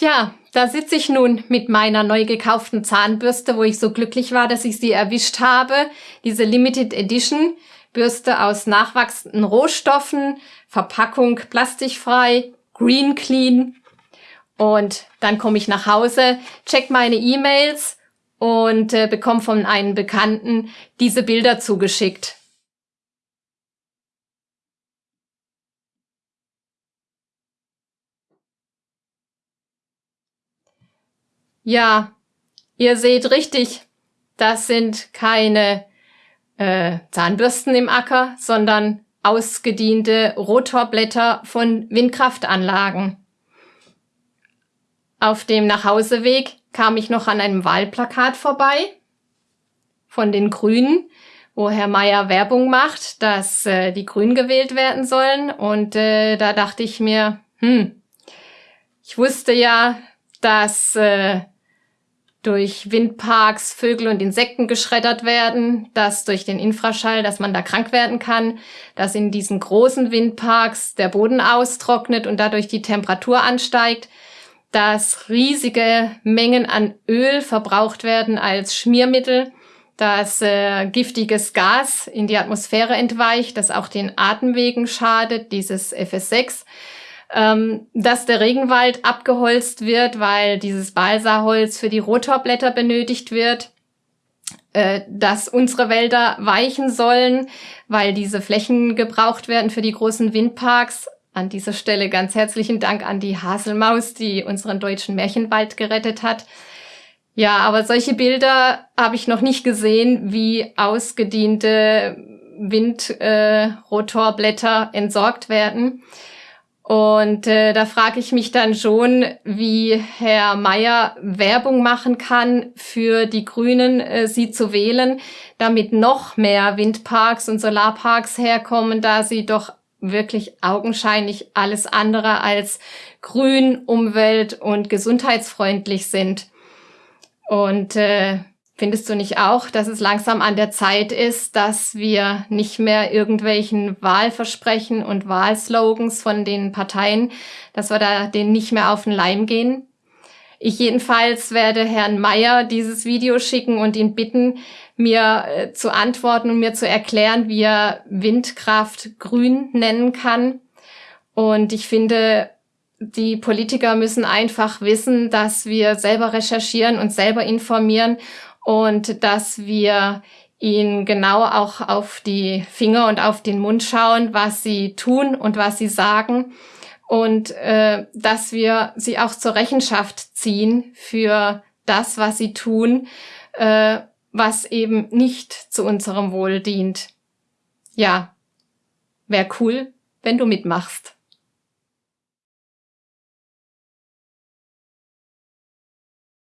Tja, da sitze ich nun mit meiner neu gekauften Zahnbürste, wo ich so glücklich war, dass ich sie erwischt habe. Diese Limited Edition Bürste aus nachwachsenden Rohstoffen, Verpackung plastikfrei, green clean. Und dann komme ich nach Hause, check meine E-Mails und äh, bekomme von einem Bekannten diese Bilder zugeschickt. Ja, ihr seht richtig, das sind keine äh, Zahnbürsten im Acker, sondern ausgediente Rotorblätter von Windkraftanlagen. Auf dem Nachhauseweg kam ich noch an einem Wahlplakat vorbei von den Grünen, wo Herr Meier Werbung macht, dass äh, die Grünen gewählt werden sollen. Und äh, da dachte ich mir, hm, ich wusste ja, dass äh, durch Windparks Vögel und Insekten geschreddert werden, dass durch den Infraschall, dass man da krank werden kann, dass in diesen großen Windparks der Boden austrocknet und dadurch die Temperatur ansteigt, dass riesige Mengen an Öl verbraucht werden als Schmiermittel, dass äh, giftiges Gas in die Atmosphäre entweicht, das auch den Atemwegen schadet, dieses FS6 ähm, dass der Regenwald abgeholzt wird, weil dieses Balsaholz für die Rotorblätter benötigt wird, äh, dass unsere Wälder weichen sollen, weil diese Flächen gebraucht werden für die großen Windparks. An dieser Stelle ganz herzlichen Dank an die Haselmaus, die unseren deutschen Märchenwald gerettet hat. Ja, aber solche Bilder habe ich noch nicht gesehen, wie ausgediente Windrotorblätter äh, entsorgt werden. Und äh, da frage ich mich dann schon, wie Herr Mayer Werbung machen kann für die Grünen, äh, sie zu wählen, damit noch mehr Windparks und Solarparks herkommen, da sie doch wirklich augenscheinlich alles andere als grün, umwelt- und gesundheitsfreundlich sind. Und äh, Findest du nicht auch, dass es langsam an der Zeit ist, dass wir nicht mehr irgendwelchen Wahlversprechen und Wahlslogans von den Parteien, dass wir da denen nicht mehr auf den Leim gehen? Ich jedenfalls werde Herrn Mayer dieses Video schicken und ihn bitten, mir äh, zu antworten und mir zu erklären, wie er Windkraft grün nennen kann. Und ich finde, die Politiker müssen einfach wissen, dass wir selber recherchieren und selber informieren und dass wir ihnen genau auch auf die Finger und auf den Mund schauen, was sie tun und was sie sagen und äh, dass wir sie auch zur Rechenschaft ziehen für das, was sie tun, äh, was eben nicht zu unserem Wohl dient. Ja, wäre cool, wenn du mitmachst.